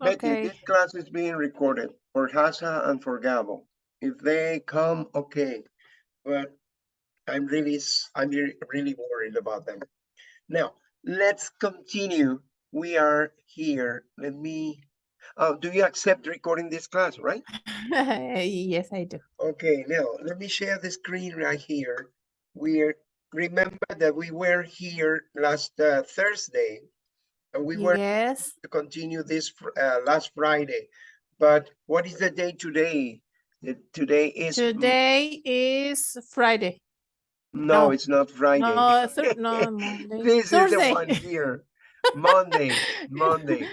Betty, Okay. this class is being recorded for Hasa and for Gabo. If they come, okay, but I'm really, s- I'm re- really worried about them. Now, let's continue. We are here. Let me, uh, do you accept recording this class, right? Yes, I do. Okay, now let me share the screen right here. We're, remember that we were here last uh, Thursday. And we were Yes, to continue this uh, last Friday. But what is the day today? Today is, today is Friday. no, no, it's not Friday. No, Thur- no, Monday. This is the one here. Monday, Monday.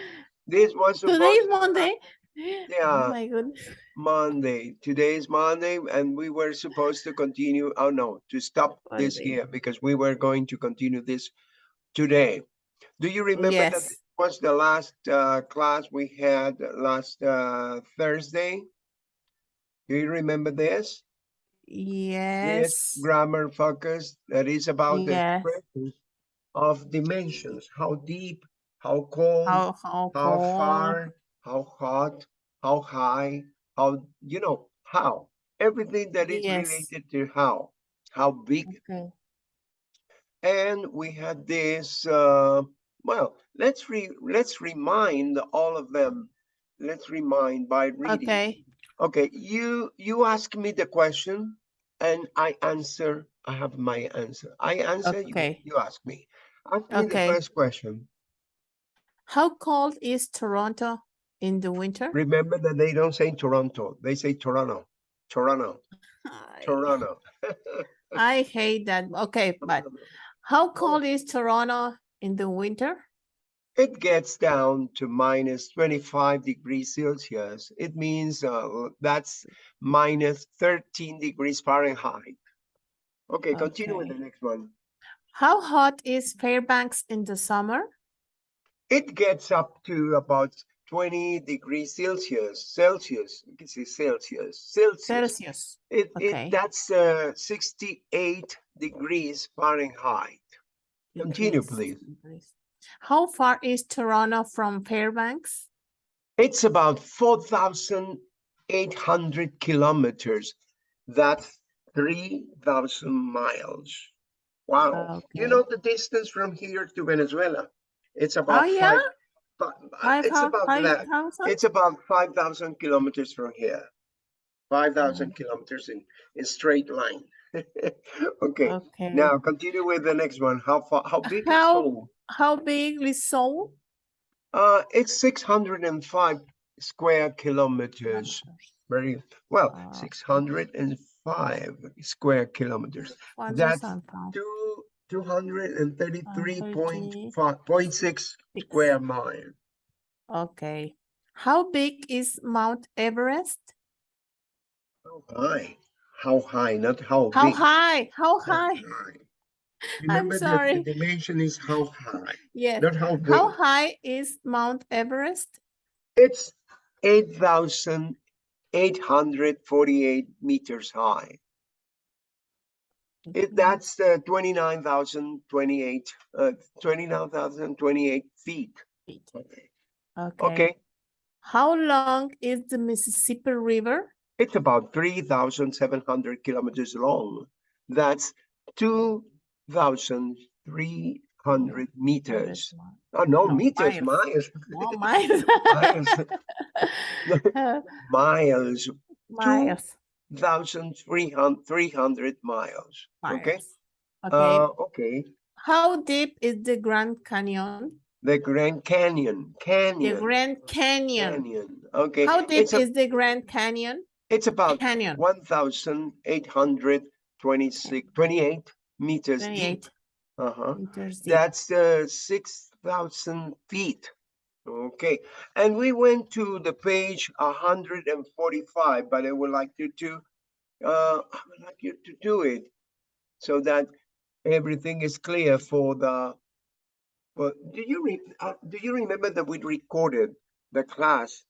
This was supposed. Today is Monday. Yeah. Oh my goodness. Monday. Today is Monday, and we were supposed to continue. Oh no, to stop this here because we were going to continue this today. Do you remember that Yes. this was the last uh, class we had last uh, Thursday? Do you remember this? This Yes. grammar focus that is about the Yes. expressions of dimensions, how deep, how cold, How, how how cold. far, how hot, how high, how, you know, how. Everything that is Yes. related to how, how big. Okay. And we had this, uh, well, let's re, let's remind all of them. Let's remind by reading. Okay. Okay, you, you ask me the question and I answer, I have my answer. I answer, Okay. you ask me. Ask me the Okay. first question. How cold is Toronto in the winter? Remember that they don't say Toronto, they say Toronto, Toronto, I- Toronto. I hate that. Okay, but how cold is Toronto in the winter? It gets down to minus 25 degrees Celsius. It means uh, that's minus 13 degrees Fahrenheit. Okay, continue with the next one. How hot is Fairbanks in the summer? It gets up to about 20 degrees Celsius, Celsius, you can say Celsius, Celsius. Celsius. It, okay. it, that's uh, 68 degrees Fahrenheit. Continue, please. How far is Toronto from Fairbanks? It's about 4,800 kilometers. That's 3,000 miles. Wow. Okay. You know the distance from here to Venezuela? It's about Oh, yeah? Five, fi- uh, Five it's about five that. thousand? It's about 5,000 kilometers from here. 5,000 Mm. kilometers in, in straight line. Okay, Okay. now continue with the next one. How far, how big is How- Seoul? How big is Seoul? Uh, it's 605 square kilometers. Very well, Wow. 605 square kilometers. That's. Two, 233.5, point six Six. square mile. Okay. How big is Mount Everest? How high? How high, not how How big. high? How how high? Remember that sorry. the dimension is how high, Yes. not how big. How high is Mount Everest? It's 8,848 meters high. It, that's uh, 29,028, uh, 29,028 feet. Feet. Okay. Okay. How long is the Mississippi River? it's about 3,700 kilometers long. That's 2,300 meters. Oh, no, No, meters, miles. miles, Oh, miles. miles, miles, miles. 1,300 300 miles. Okay, Okay. uh, okay. How deep is the Grand Canyon? The Grand Canyon, Canyon. The Grand Canyon. Canyon. Okay, How deep it's, a- is the Grand Canyon? it's about Canyon. 1,826, 28 meters deep. 28 Uh-huh. meters deep. That's uh, 6,000 feet. Okay, and we went to the page 145, but I would like you to, uh, I would like you to do it so that everything is clear for the, well, do you re, uh, do you remember that we recorded the class,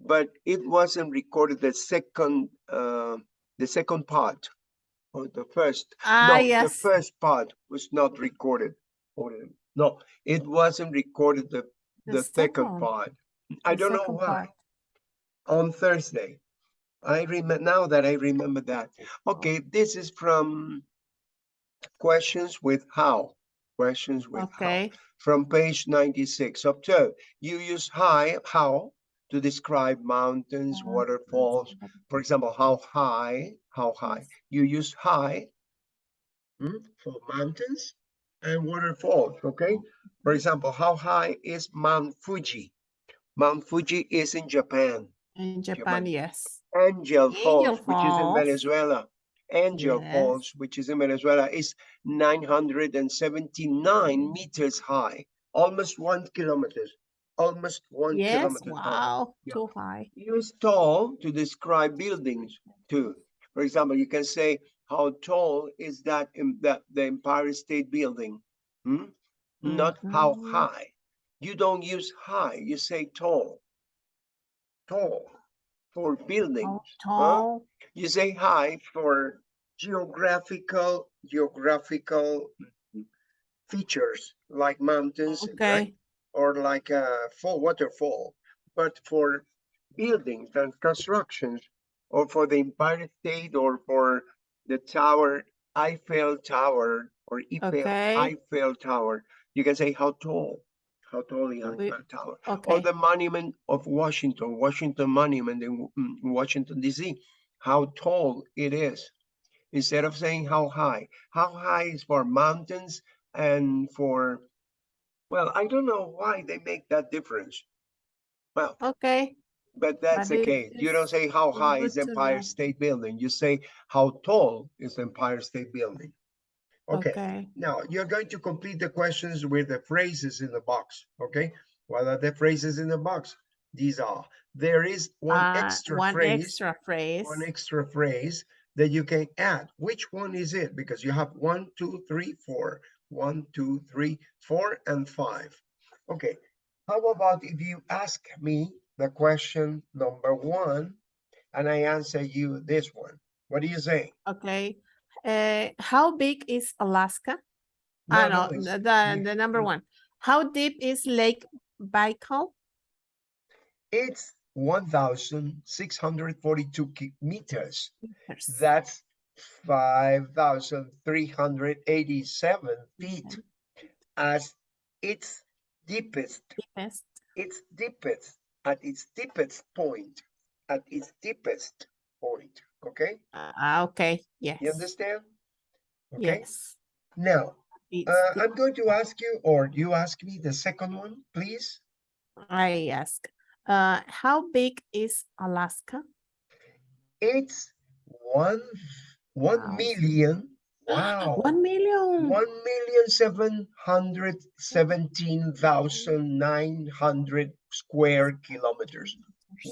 but it wasn't recorded the second, uh, the second part or the first? Ah, No, the first part was not recorded. No, it wasn't recorded the, The the second second. part. I don't know why. part. On Thursday. I remember, now that I remember that. Okay, this is from questions with how, questions with how. Okay, From page ninety-six, observe, you use high, how to describe mountains, Uh, waterfalls. For example, how high, how high? You use high hmm, for mountains and waterfalls, okay? For example, how high is Mount Fuji? Mount Fuji is in Japan. in Japan. Japan, yes. Angel Falls, Angel which is in Venezuela. Angel Yes. Falls, which is in Venezuela, is nine hundred and seventy-nine meters high, almost one kilometer. almost one Yes, kilometer high. wow, Yeah. too high. Use tall to describe buildings too. For example, you can say, how tall is that in the, the Empire State Building? Hmm? Not how Mhm. high. You don't use high, you say tall. Tall for buildings. How tall, You say high for geographical, geographical features like mountains, right? okay, Or like a fall waterfall. But for buildings and constructions, or for the Empire State, or for the tower, Eiffel Tower, or Eiffel, Okay. Eiffel Tower, you can say how tall, how tall the Eiffel Tower. Or the monument of Washington, Washington Monument in Washington DC, how tall it is. Instead of saying how high, how high is for mountains and for, well, I don't know why they make that difference. Well, okay, but that's But the case. You don't say how high is Empire. State Building. You say how tall is Empire State Building. Okay. okay, Now, you're going to complete the questions with the phrases in the box, okay? What are the phrases in the box? These are, there is one uh, extra one phrase, extra phrase, one extra phrase that you can add. Which one is it? Because you have one, two, three, four. One, two, three, four, and five. Okay, how about if you ask me the question number one and I answer you this one? What do you say? okay. Uh, how big is Alaska? Ah, no, it's- the, the, the number one. How deep is Lake Baikal? It's one thousand six hundred forty-two meters. Meters. That's five thousand three hundred eighty-seven feet Okay, as its deepest, deepest. its deepest, at its deepest point, at its deepest point, okay? Ah, okay, yes. You understand? Okay, Yes. now, uh. I'm going to ask you, or you ask me the second one, please? I ask, uh, how big is Alaska? It's one, one Wow. million, wow. One million. One million seven hundred seventeen thousand nine hundred square kilometers.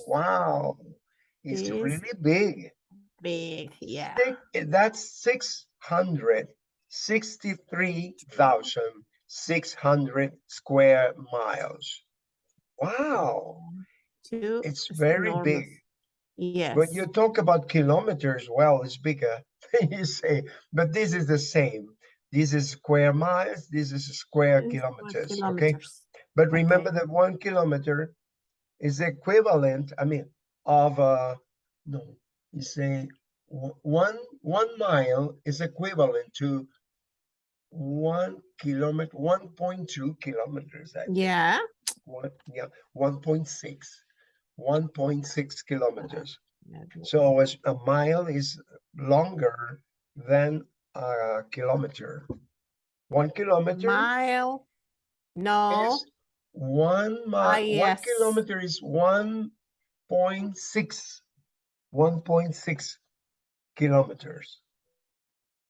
Wow, it's really big. Big, yeah. That's six hundred sixty-three thousand six hundred square miles. Wow, Two, it's very enormous. big. Yes. When you talk about kilometers, well, it's bigger. you say, but this is the same. This is square miles. This is square one kilometers. Okay. But remember that one kilometer is equivalent, I mean, of uh no, you say one one mile is equivalent to one kilometer, one point two kilometers. I. Yeah, One, yeah, 1.6, 1.6 kilometers. So as a mile is longer than a kilometer. One kilometer mile. No, is one Ah, mile, one kilometer is one point six, one point six kilometers.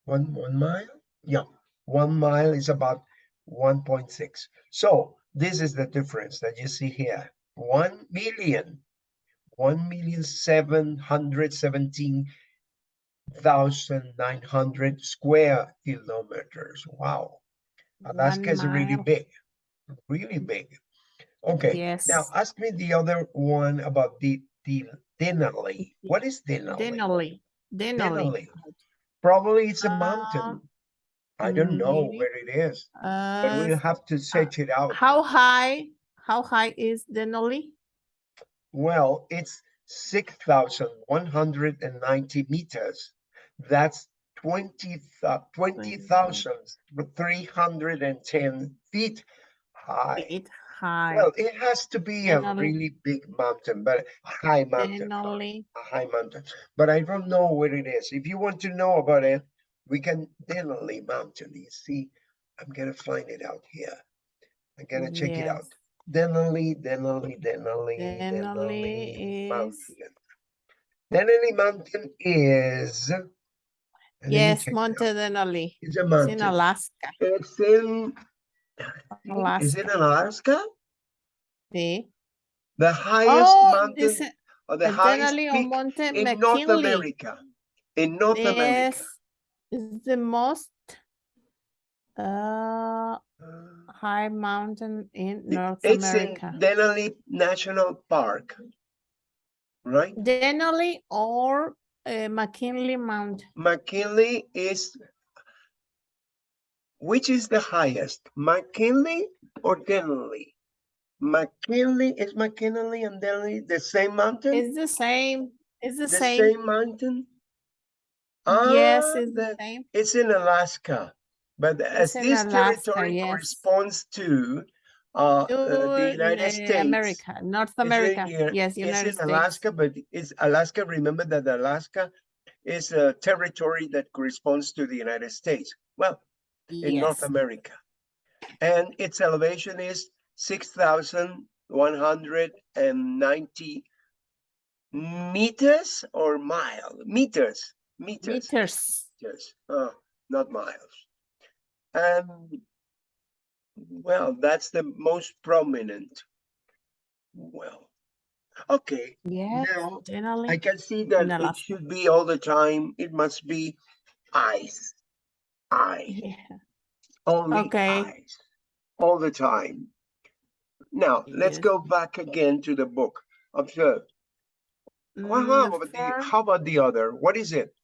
One, one mile? Yeah, one mile is about one point six. So this is the difference that you see here. 1 million, 1 million 717 thousand nine hundred square kilometers. Wow. Alaska is really big, really big. Okay, Yes. now ask me the other one about the, the Denali. What is Denali? Denali. Denali. Denali. Probably it's a mountain. Uh, I don't know maybe. where it is, but Uh, we'll have to search it out. how high, how high is Denali? Well, it's six thousand one hundred and ninety meters. That's twenty twenty thousand three hundred and ten feet high. It high. Well, it has to be a really big mountain, but a high mountain, sorry, Denali. a high mountain. But I don't know where it is. If you want to know about it, we can Denali Mountain. You see, I'm gonna find it out here. I'm gonna check it out. Denali, Denali, Denali, Denali Denali is- Mountain. Denali Mountain is. let Yes, check Monte. Denali. It's a It's in. Alaska. It's in. Is it in Alaska? Sí. The highest Oh, mountain or the highest peak Monte in North America. In North America. Yes, is the most uh high mountain in North It's America. in Denali National Park. Right? Denali or uh, McKinley Mountain. McKinley is. Which is the highest, McKinley or Denali? McKinley, is McKinley and Denali the same mountain? It's the same. It's the, The same. same mountain? Yes, Ah, it's the the- same. It's in Alaska, but as this Alaska, territory yes. corresponds to uh, To, uh, the United uh, States. America, North it's America. here- Yes, It's United in States. Alaska, but it's Alaska, remember that Alaska is a territory that corresponds to the United States. Well, in North America. And its elevation is six thousand one hundred and ninety meters or mile, meters, meters. Meters. Yes, uh, not miles. And well, that's the most prominent. Well, okay, Yeah. now I can see that it should be all the time. It must be ice, ice, Yeah. only Okay. ice, all the time. Now, let's go back again to the book. Observe. Well, Mm, how the about the, how about the other? What is it?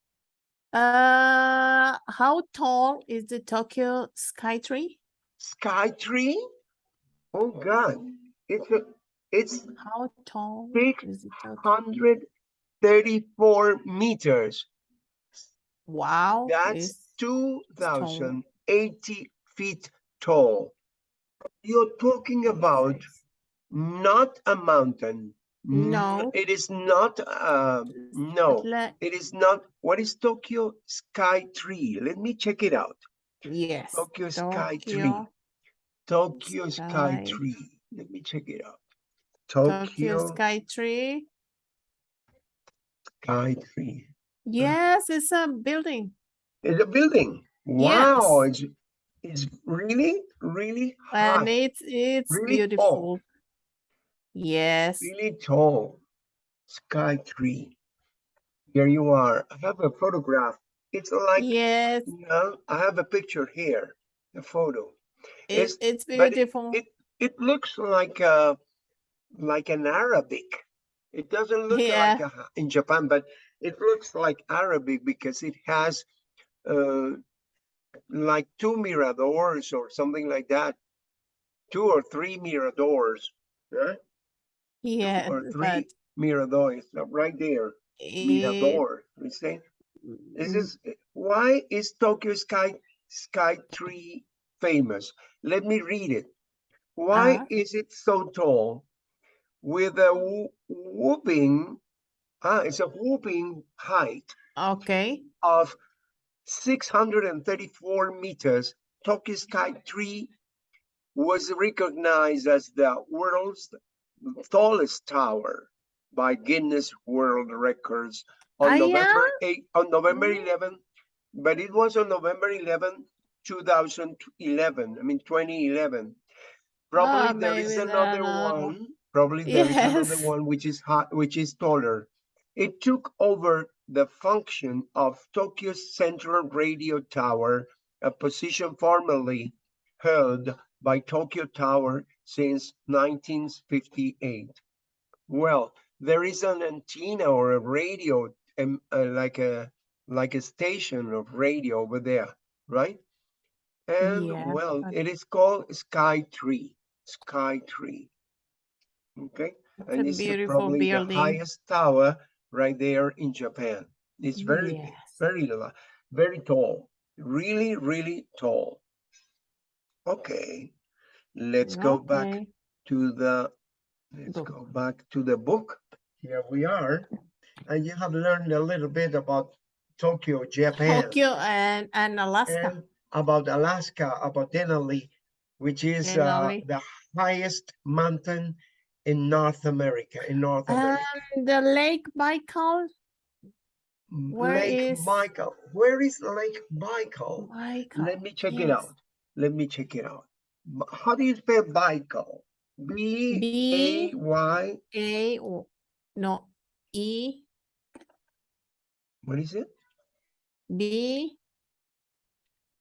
Uh, how tall is the Tokyo sky tree? Sky tree? Oh God, it's a, it's How tall Six hundred thirty-four meters. Wow, That's it's two thousand eighty feet tall. You're talking about not a mountain. No. It is not, uh, no, it is not. What is Tokyo Sky Tree? Let me check it out. Yes, Tokyo Sky Tree. Tokyo, Tokyo Sky Sky- Tree. Let me check it out. Tokyo Tokyo Skytree. Sky Tree. Yes, it's a building. It's a building. Wow, it's, it's really, really And it's it's Really tall. beautiful. Yes. really tall. Sky tree. Here you are. I have a photograph. It's like, Yes, you know, I have a picture here, a photo. it, It's- it's but it- beautiful. It, it looks like a, like an Arabic. It doesn't look Yeah. like a, in Japan, but it looks like Arabic because it has, uh, like two miradors or something like that. Two or three miradors, yeah? Yes, or three miradores, uh, right there, mirador, you see? This is, eh, why is Tokyo Sky, Sky Tree famous? Let me read it. Why Uh-huh. is it so tall? With a whooping, ah, it's a whooping height okay. of six hundred and thirty-four meters, Tokyo Sky Tree was recognized as the world's tallest tower by Guinness World Records on Ah, November eight, on November Mm. eleven, but it was on November 11, 2011. I mean, twenty eleven. Probably Ah, there is another uh, one. Probably there is another one which is hot, which is taller. It took over the function of Tokyo's central radio tower, a position formerly held by Tokyo Tower since 1958. Well, there is an antenna or a radio, um, uh, like a like a station of radio over there, right? And Yeah, well, it is called Sky Tree. Sky Tree. Okay, It's and a this is beautiful probably the building. highest tower right there in Japan. It's very Yes. very, very tall, really, really tall. Okay, let's go back to the, let's Book. go back to the book. Here we are. And you have learned a little bit about Tokyo, Japan. Tokyo and, and Alaska. and about Alaska, about Denali, which is uh, the highest mountain in North America, in North um, America. And the Lake Baikal, M- where Lake is- Baikal. Where is Lake Baikal? Baikal. Let me check it out. Let me check it out. How do you spell Baikal? B A B- Y. A, O- no, E, What is it? B,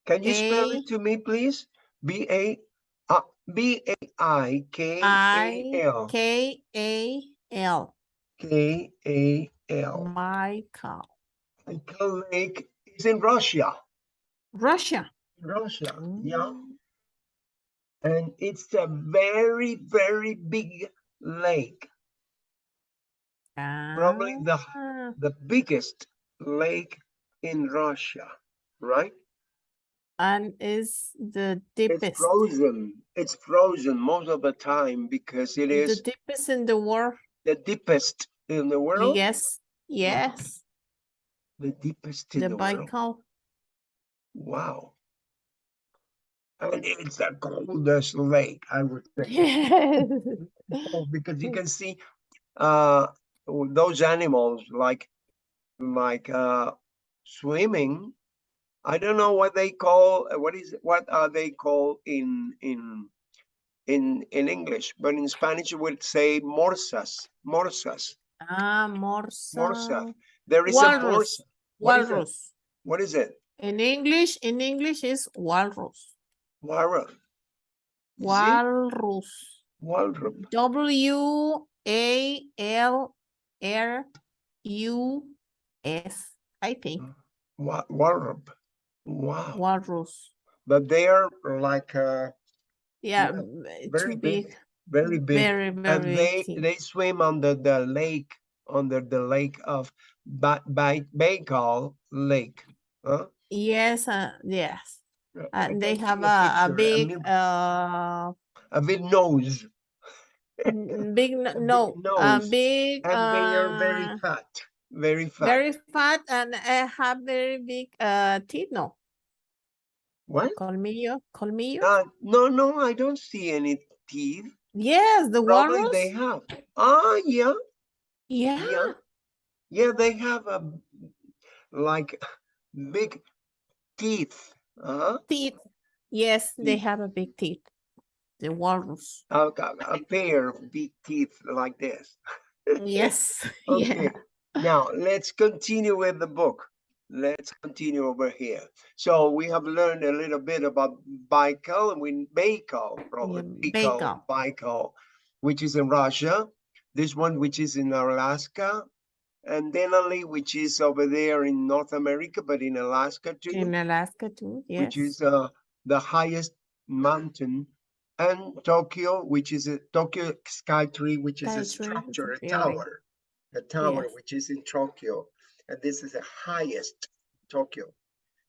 Can you spell it to me, please? B A B A I K A I, L K, A, L, K A L. Baikal, Baikal Lake is in Russia. Russia. Russia, yeah. Mm, And it's a very, very big lake, probably the, ah, the biggest lake in Russia, right? And is the deepest. It's frozen. It's frozen most of the time because it is the deepest in the world. the deepest in the world. Yes, yes, The deepest in the the world. Wow. And it's the coldest lake, I would say. Yes. Because you can see uh those animals like like uh swimming i don't know what they call what is what are they called in in in in english but in spanish you would say morsas morsas Ah, morsa. there is a Walrus. morsa What is it? Walrus. what is it In English, in English is walrus. walrus? Walrus. walrus W A L R U S. I think Wa- walrus wow walrus. but they are like uh Yeah, Yeah, uh, very too big, big. very big Very, very and they big. they swim under the lake under the lake of ba- Ba- Baikal Lake. Huh? Yes, uh, yes. Uh, And they have a, a big, uh, a big nose, big, a n- big no, a nose, big, and they are very uh, fat, very fat. very fat and I have very big, uh, teeth, no, what? colmillo, colmillo? Uh, no, no, I don't see any teeth. Yes, the Probably walrus. they have. Ah, yeah, Yeah, yeah, yeah. They have a like big teeth. Uh-huh. teeth. Yes, they have a big teeth. The walrus. A, a, a pair of big teeth like this. Yes, Okay, yeah. Now let's continue with the book. Let's continue over here. So we have learned a little bit about Baikal and we Baikal, probably Baikal, Baikal. Baikal, which is in Russia. This one, which is in Alaska, and Denali, which is over there in North America, but in Alaska too, In Alaska too, yes. which is uh, the highest mountain, and Tokyo, which is a Tokyo sky tree which is a Skytree, it's a structure, a tower, a tower Yes. which is in Tokyo, and this is the highest Tokyo,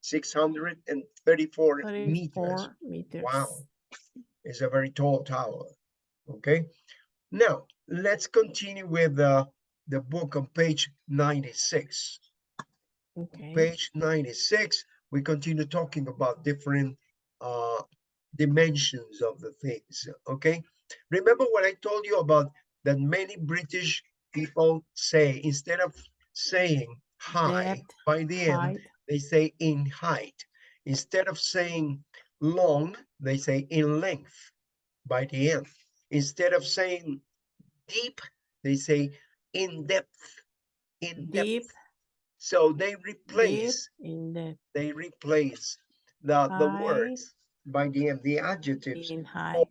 six hundred and thirty-four meters. meters. Wow, it's a very tall tower. Okay, now let's continue with the the book on page ninety-six Okay. page 96 we continue talking about different uh dimensions of the things okay remember what i told you about that many british people say instead of saying high Depth, by the end height, they say in height instead of saying long they say in length by the end instead of saying deep they say in depth in depth deep, so they deep replace in the they replace the the words by the end, the adjectives in height. or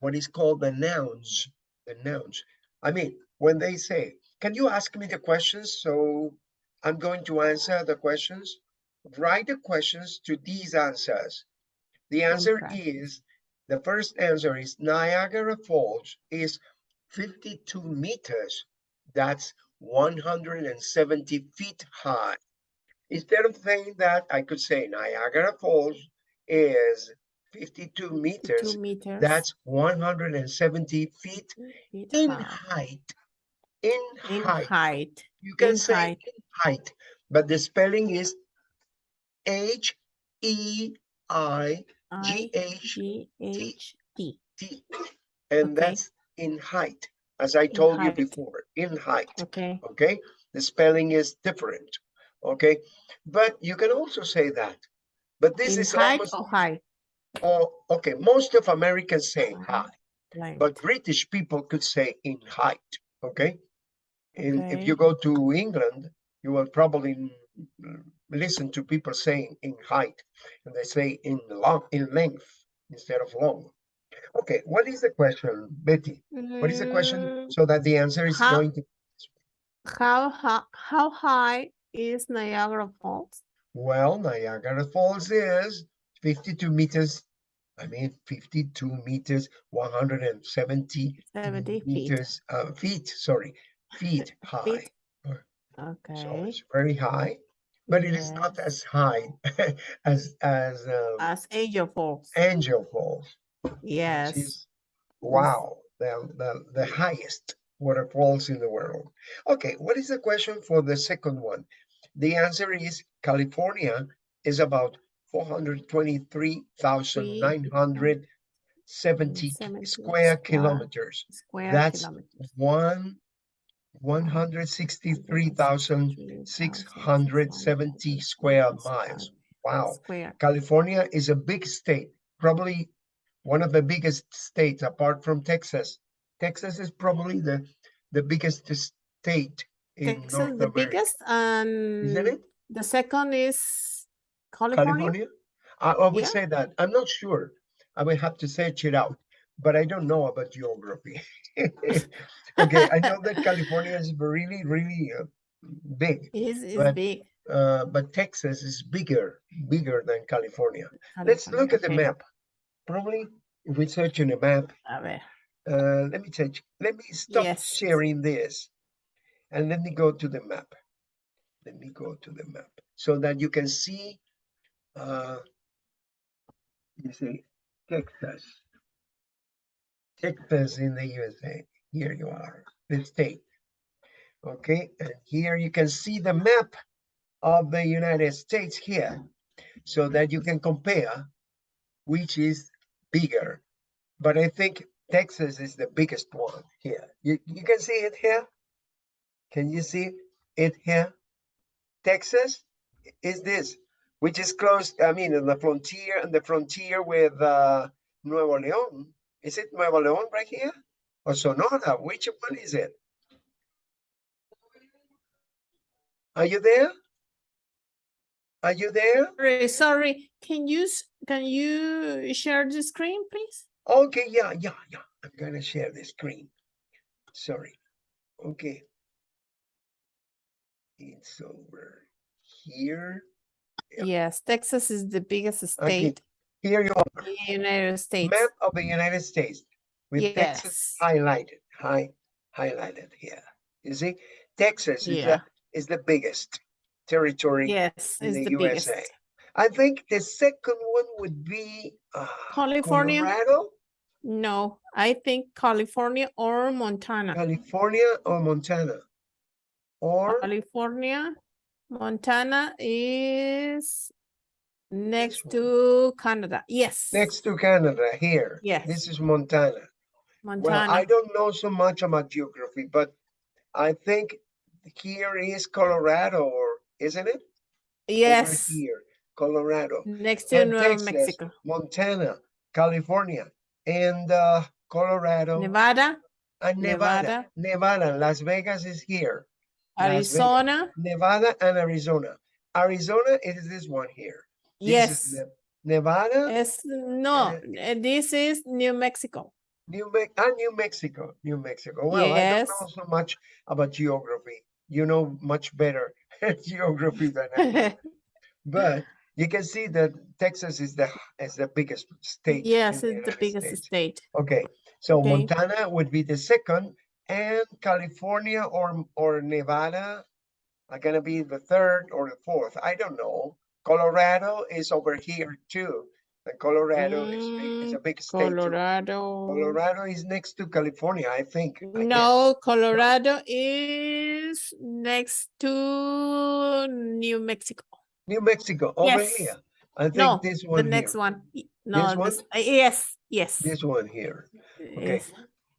what is called the nouns. The nouns. I mean, when they say, can you ask me the questions? So I'm going to answer the questions. Write the questions to these answers. The answer practice. is the first answer is Niagara Falls is fifty-two meters. That's one hundred and seventy feet high. Instead of saying that, I could say Niagara Falls is fifty-two meters. Two meters. That's one hundred and seventy feet feet in high. height. In In height. height. You can in say height. in height, but the spelling is H E I G H G H T. T. And Okay. that's in height, as I told you before, in height. Okay. Okay, the spelling is different. Okay, but you can also say that. But this In is height almost, or high? oh, okay, most of Americans say high. Like, But British people could say in height, okay? And if you go to England, you will probably listen to people saying in height, and they say in long, in length instead of long. Okay, what is the question, Betty? What is the question? Mm, So that the answer is how- going to, How, how, how high is Niagara Falls? well, Niagara Falls is fifty-two meters. I mean, fifty-two meters, one hundred and seventy 70 feet. meters, uh, feet, sorry, feet high. So Okay, it's very high, but it is not as high as, as, uh, as Angel Falls. Angel Falls. Yes. is- Wow, the, the, the highest waterfalls in the world. Okay, what is the question for the second one? The answer is California is about four hundred twenty-three thousand nine hundred seventy 70 square square kilometers. Square That's kilometers. One, one hundred sixty-three thousand six hundred seventy square miles. Wow. Square. California is a big state, probably one of the biggest states apart from Texas. Texas is probably the, the biggest state in Texas, North the America. biggest, um, Isn't it? the second is California? California? I, I would Yeah. say that. I'm not sure. I will have to search it out, but I don't know about geography. Okay, I know that California is really, really uh, big, Is, is But big. uh, but Texas is bigger, bigger than California. Let's look at the map. Probably if we search in a map, A ver. uh, let me touch, let me stop Yes. sharing this. And let me go to the map. Let me go to the map so that you can see, uh, you see Texas. Texas in the USA. Here you are, the state. Okay, and here you can see the map of the United States here so that you can compare which is bigger. But I think Texas is the biggest one here. You, you can see it here? Can you see it here? Texas is this, which is close, I mean, in the frontier, and the frontier with uh, Nuevo León. Is it Nuevo León right here? Or Sonora? Which one is it? Are you there? Are you there? Sorry, sorry, can you, can you share the screen, please? Okay, yeah, yeah, yeah. I'm gonna share the screen. Sorry. Okay. It's over here. Yeah. Yes, Texas is the biggest Okay, state Here you are. the United States. Map of the United States with Texas highlighted, high, highlighted here. You see, Texas is the, is the biggest territory Yes, in the the USA. biggest. I think the second one would be uh, California? Colorado, No, I think California or Montana. California, or Montana. Or California, Montana is next to Canada. Yes. next to Canada here. Yes. This is Montana. Montana. Well, I don't know so much about geography, but I think here is Colorado, or isn't it? Over Yes, Here, Colorado, next to Texas, Mexico. Montana, California, and uh, Colorado, Nevada, and Nevada. Nevada, Las Vegas is here. Arizona. Nevada and Arizona. Arizona is this one here. Yes. Nevada, Es, no, eh, this is New Mexico. New Me- ah, New Mexico, New Mexico. Well, I don't know so much about geography. You know much better geography than I do. But you can see that Texas is the is the biggest state. Yes, the it's the biggest States. state. Okay, So Okay. Montana would be the second, and California or or Nevada are gonna be the third or the fourth. I don't know. Colorado is over here too. And Colorado is is a Mm, big state. too. Colorado. Colorado is next to California, I think. I guess. No, Colorado is next to New Mexico. New Mexico over Yes. here. I think No, this the next here. one. No, one? this, uh, yes, yes. This one here. okay. yes.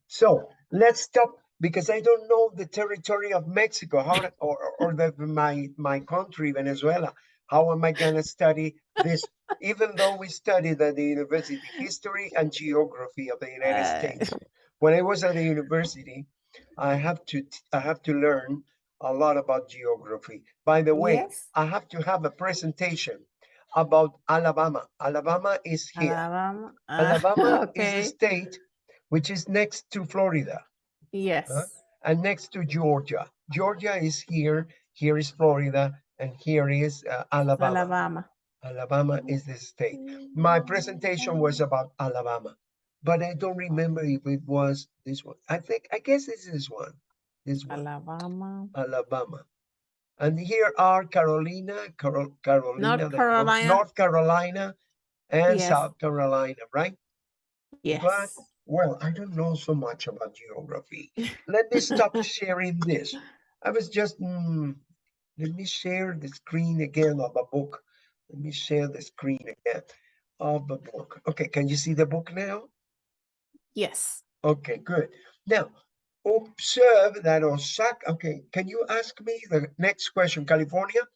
So let's stop because I don't know the territory of Mexico, how or or the my my country, Venezuela. How am I gonna study this? Even though we studied at the university history and geography of the United Uh, States. When I was at the university, I have to I have to learn a lot about geography. By the way, Yes, I have to have a presentation about Alabama. Alabama is here. Alabama. ah, Alabama is Okay, a state which is next to Florida yes. and next to Georgia. Georgia is here, here is Florida, and here is uh, Alabama. Alabama. Alabama is the state. My presentation was about Alabama, but I don't remember if it was this one. I think, I guess it's this one, this one, Alabama. Alabama. And here are Carolina, Carol, Carolina, North- Carolina. North Carolina, and Yes. South Carolina, right? Yes. Well, I don't know so much about geography. Let me stop sharing this. I was just, mm, let me share the screen again of the book. Let me share the screen again of the book. Okay, can you see the book now? Yes. Okay, good. Now, observe that Osaka, okay, can you ask me the next question, California?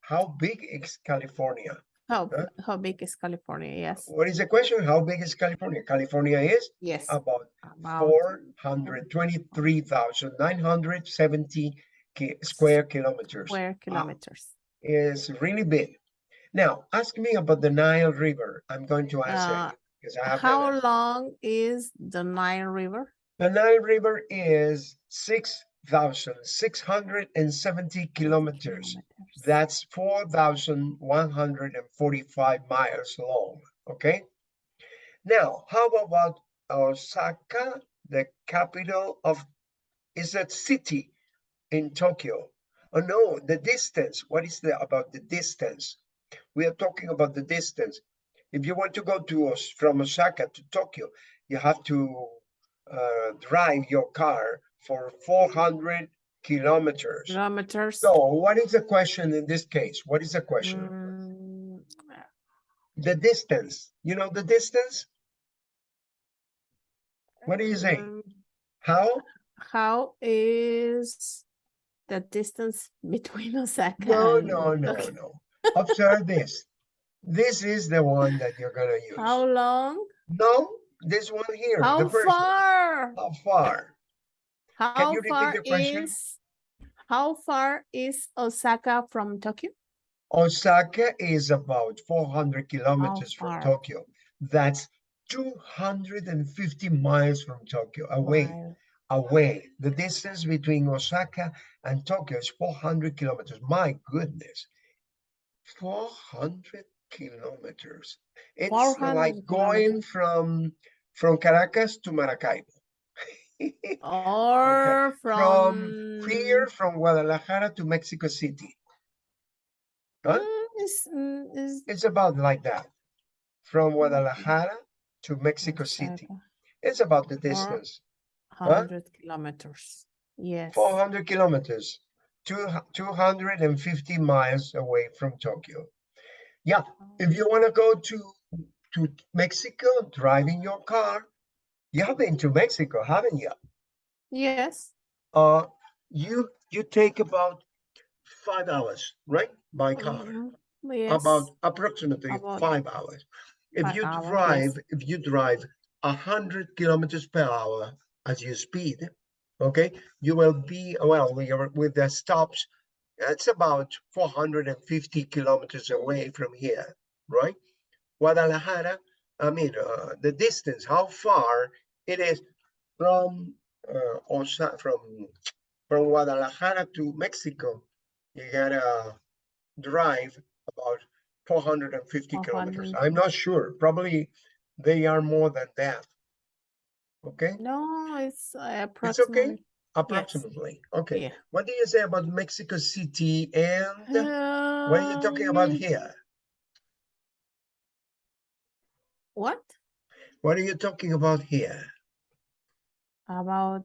How big is California? How, huh? how big is California? Yes. What is the question? How big is California? California is yes about, about 423,970 square kilometers. square kilometers. Is really big. Now, ask me about the Nile River. I'm going to answer Uh, you because I have How the, long is the Nile River? the Nile River is six thousand six hundred and seventy kilometers. Kilometers. That's four thousand one hundred and forty-five miles long, okay? Now, how about Osaka, the capital of, is that city in Tokyo? Oh no, the distance, what is the, about the distance? We are talking about the distance. If you want to go to, Os- from Osaka to Tokyo, you have to uh, drive your car for four hundred kilometers. Kilometers. So what is the question in this case? What is the question? Mm, The distance, you know the distance? What do you say? um, How? How is the distance between Osaka? No, no, no, Tokyo? no. Observe this. This is the one that you're gonna use. How long? No, this one here, How first one. far? How far? How you far is how far is Osaka from Tokyo? Osaka is about four hundred kilometers from? Tokyo. That's two hundred and fifty miles from Tokyo, away. Mile. away. The distance between Osaka and Tokyo is 400 kilometers. My goodness. 400 kilometers. It's 400 like going kilometers. from from Caracas to Maracaibo. Or From here, from from Guadalajara to Mexico City. Huh? Mm, is, mm, is It's about like that. From Guadalajara to Mexico City. It's about the distance. hundred kilometers. Yes. 400 kilometers, two, 250 miles away from Tokyo. Yeah, if you want to go to, to Mexico, driving your car, you have been to Mexico, haven't you? Yes. Uh, you, you take about five hours, right? By car, mhm, Yes. about approximately About five hours. If five you hours, drive, if you drive a hundred kilometers per hour as you speed, okay, you will be, well, we are with the stops, it's about four hundred and fifty kilometers away from here, right? Guadalajara, I mean, uh, the distance, how far it is from, uh, Osa, from, from Guadalajara to Mexico, you gotta drive about four hundred and fifty kilometers. I'm not sure, probably they are more than that. Okay, No, it's uh, okay? approximately. approximately. Okay, Yeah. what do you say about Mexico City and what are you talking about Um, here? What What are you talking about here? about?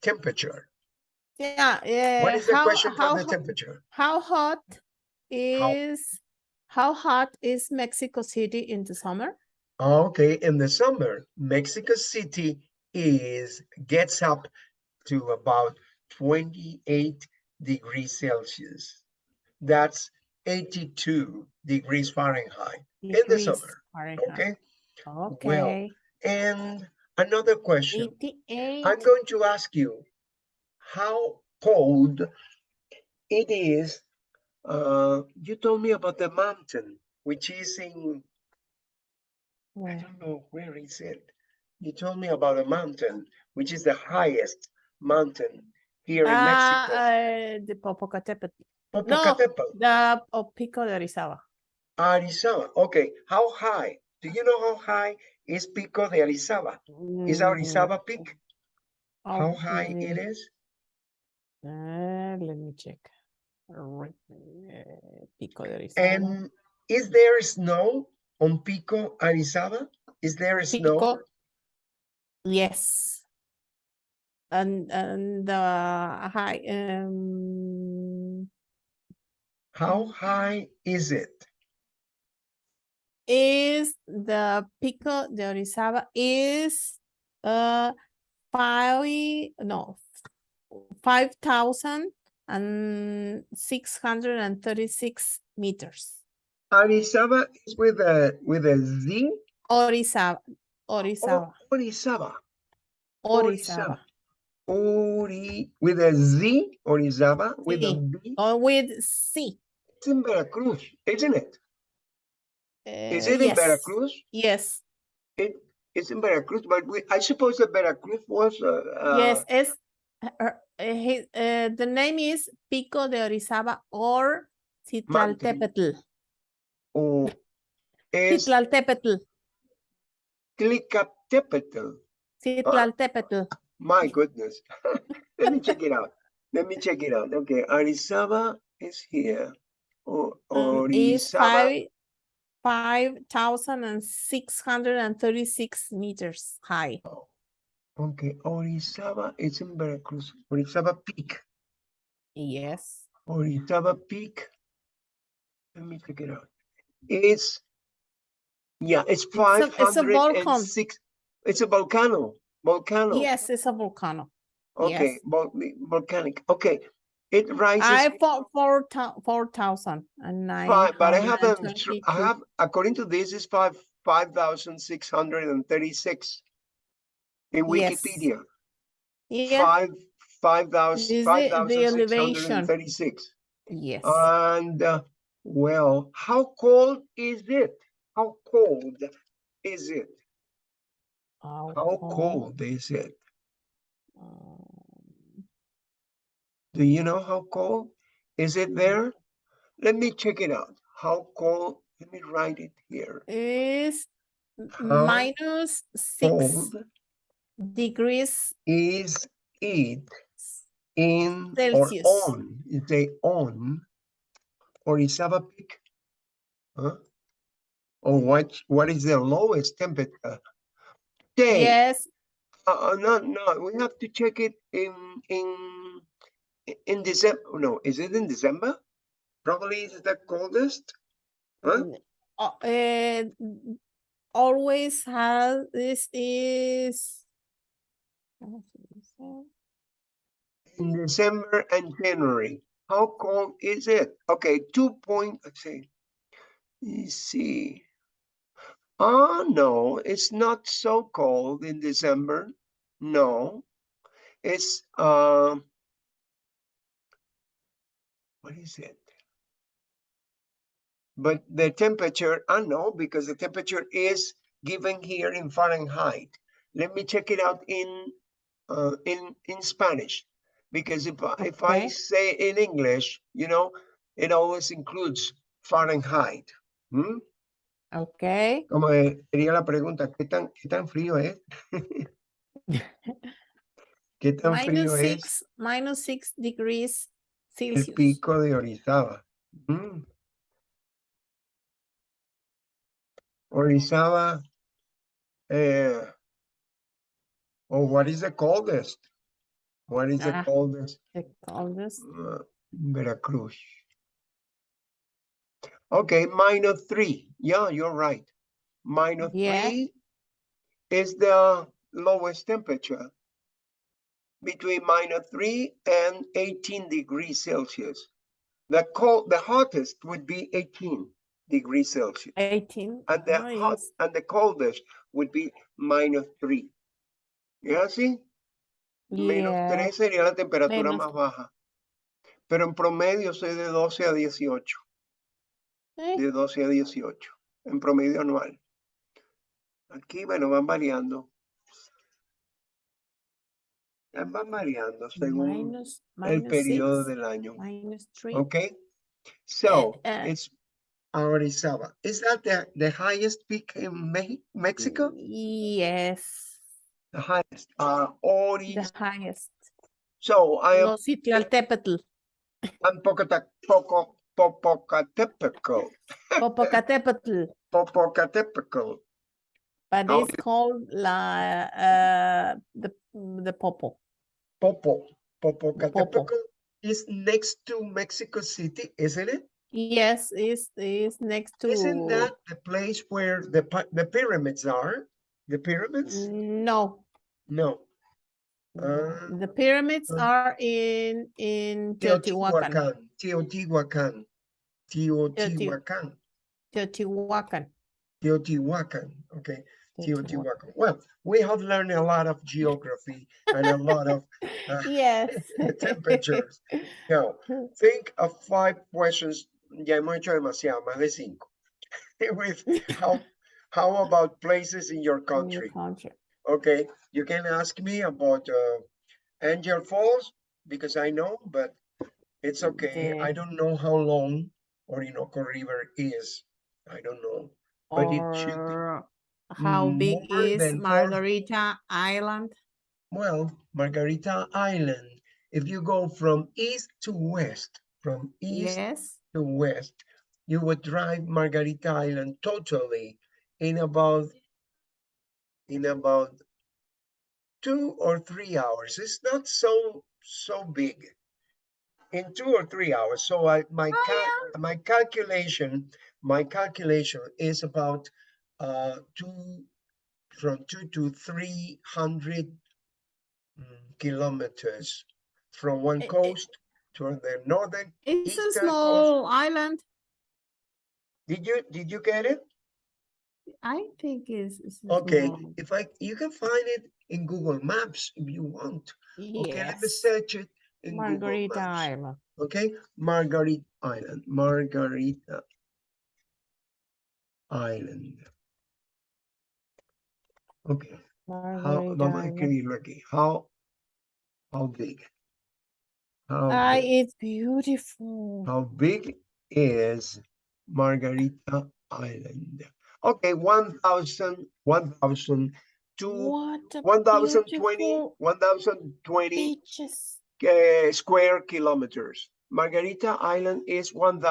Temperature. Yeah, yeah. What is the how, question how, for the temperature? How hot is how hot is Mexico City in the summer? Okay, in the summer, Mexico City is gets up to about 28 degrees Celsius. That's 82 degrees Fahrenheit in the summer. Fahrenheit. Okay, Okay. and another question. Eighty-eight. I'm going to ask you how cold it is. Uh, you told me about the mountain, which is in, I don't know, where is it? You told me about a mountain, which is the highest mountain here in Ah, Mexico. uh, the Popocatépetl. Popocatépetl. No, the oh, Pico de Orizaba. Arizaba. Okay, how high? Do you know how high is Pico de Arizaba? Is Mm, Arizaba Peak? How high it is? Uh, let me check. Uh, Pico de Arizaba. And is there snow on Pico, Arizaba? Is there snow? Pico. Yes. And and the high um How high is it? is the Pico de Orizaba is uh five no five thousand and six hundred and thirty-six meters. Arizaba is with a with a Z. Orizaba, Oh, Orizaba, Orizaba. Orizaba. Ori with a Z. Orizaba with a. B. Oh, with C. It's in Veracruz, isn't it? Is Uh, it in yes, Veracruz? Yes, It it's in Veracruz, but we, I suppose that Veracruz was uh, uh, yes, es uh, uh, uh, the name is Pico de Orizaba or Citlaltépetl. or is Citlaltépetl, Tlicatepetl. Citlaltépetl. My goodness. Let me check it out. Let me check it out. Okay, Arizaba is here. O- um, is five five thousand and six hundred and thirty-six meters high. Okay, Orizaba is in Veracruz. Orizaba Peak. Yes. Orizaba Peak. Let me check it out. It's yeah, it's a- five it's a hundred and six. It's a volcano. Volcano. Yes, it's a volcano. Okay, yes. vol- volcanic. Okay, it rises I four four four thousand and nine five, but I have hundred them. and thr- I have according to this is five five thousand six hundred and thirty six in Yes. Wikipedia. Yeah, Five five thousand five thousand six hundred and thirty six. yes. And uh, well, how cold is it? How cold is it? How How cold? cold is it? Um, Do you know how cold? Is it there? Let me check it out. How cold? Let me write it here. Is minus six degrees is it in Celsius. or on? Is say on Orizaba Peak? Huh? Or what, what is the lowest temperature? Day. Yes, Uh, no, no, we have to check it in, in, in December. No, is it in December? Probably is the coldest. Huh? uh, uh, always has this is In December and January. How cold is it? Okay, two point, let's see. You see. Oh, no, it's not so cold in December. No, it's, um, what is it? But the temperature, I know because the temperature is given here in Fahrenheit. Let me check it out in, uh, in, in Spanish. Because if, I- if I say in English, you know, it always includes Fahrenheit. ¿Mm? okay. Como sería la pregunta, ¿qué tan, qué tan frío es? ¿Qué tan Minus frío es six, minus six degrees el pico de Orizaba? Mm. Orizaba, eh, or what is the coldest? What is the Ah. coldest? The coldest. Uh, Veracruz. Okay, minus three. Yeah, you're right. Minus Yeah. three is the lowest temperature. Between minus three and eighteen degrees Celsius. The cold, the hottest would be eighteen degrees Celsius. Eighteen. And the Oh, hot, and the coldest would be minus three. ¿Ya sí? Menos Yeah. 3 sería la temperatura Menos- más baja. Pero en promedio soy de 12 a 18. Eh, De 12 a 18. En promedio anual. Aquí, bueno, van variando. Eh, Van variando según minus, el minus periodo six, del año. minus three. Okay? So, uh, it's Orizaba. Is that the, the highest peak in Me- Mexico? Yes, The highest. Uh, the highest. So, I am I'm Pocata- Poco, Popocatépetl. Popocatépetl, Popocatépetl. but it's called la, uh, the, the Popo. Popo, Popocatépetl is next to Mexico City, isn't it? Yes, is, is next to. Isn't that the place where the the pyramids are? The pyramids? No. No. Uh, The pyramids uh, are in, in Teotihuacan, Teotihuacan. Teotihuacan. Teotihuacan. Teotihuacan. Okay. Teotihuacan. Well, we have learned a lot of geography and a lot of uh, Yes. temperatures. Now, think of five questions. Ya hemos hecho demasiado, más de cinco. With how, how about places in your In your country? Okay, you can ask me about uh, Angel Falls because I know, but it's okay. I don't know how long Orinoco River is. I don't know. But it should how big is Margarita Island? Well, Margarita Island, if you go from east to west, from east Yes, to west, you would drive Margarita Island totally in about in about two or three hours. It's not so so big. In two or three hours. So I my Oh, cal- my calculation my calculation is about uh two from two to three hundred mm, kilometers from one eh. coast to the northern. it's a Eastern coast. small island. Did you did you get it? I think it's. it's a Okay, small- if I you can find it in Google Maps if you want. Okay, let me Yes, search it in Google Margarita Maps. Island. Okay, Margarita Island, Margarita Island. Okay, how, Margarita vamos a Island. escribirlo aquí. How, how big? How, Ah, big, it's beautiful. how big is Margarita Island? Okay, 1,000, 1,000, two, 1,020, 1,020 uh, square kilometers. Margarita Island is 1,000.